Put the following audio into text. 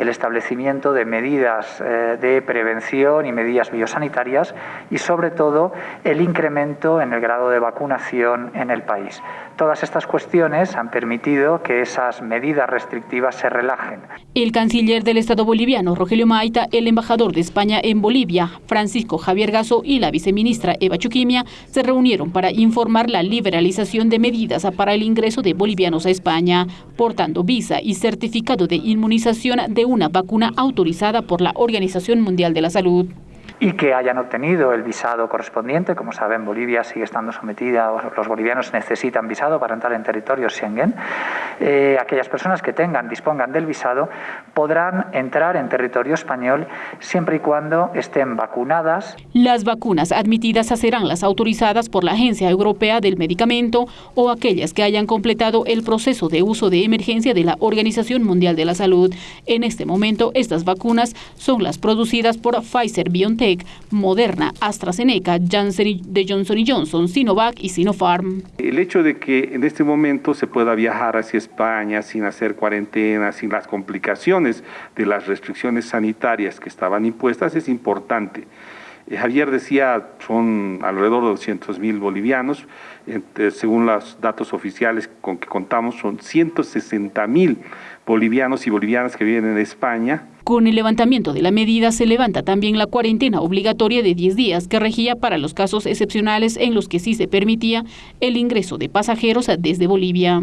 el establecimiento de medidas eh, de prevención y medidas biosanitarias y sobre todo el incremento en el grado de vacunación en el país. Todas estas cuestiones han permitido que esas medidas restrictivas se relajen. El canciller del Estado boliviano, Rogelio Maita, el embajador de España en Bolivia, Francisco Javier Gaso y la viceministra Eva Chuquimia se reunieron para informar la liberalización de medidas para el ingreso de bolivianos a España, portando visa y certificado de inmunización de una vacuna autorizada por la Organización Mundial de la Salud y que hayan obtenido el visado correspondiente. Como saben, Bolivia sigue estando sometida, los bolivianos necesitan visado para entrar en territorio Schengen. Eh, aquellas personas que tengan, dispongan del visado, podrán entrar en territorio español siempre y cuando estén vacunadas. Las vacunas admitidas serán las autorizadas por la Agencia Europea del Medicamento o aquellas que hayan completado el proceso de uso de emergencia de la Organización Mundial de la Salud. En este momento, estas vacunas son las producidas por Pfizer-BioNTech Moderna, AstraZeneca, Janssen de Johnson Johnson, Sinovac y Sinopharm. El hecho de que en este momento se pueda viajar hacia España sin hacer cuarentena, sin las complicaciones de las restricciones sanitarias que estaban impuestas es importante. Eh, Javier decía, son alrededor de 200 mil bolivianos, según los datos oficiales con que contamos, son 160 mil bolivianos y bolivianas que viven en España. Con el levantamiento de la medida se levanta también la cuarentena obligatoria de 10 días que regía para los casos excepcionales en los que sí se permitía el ingreso de pasajeros desde Bolivia.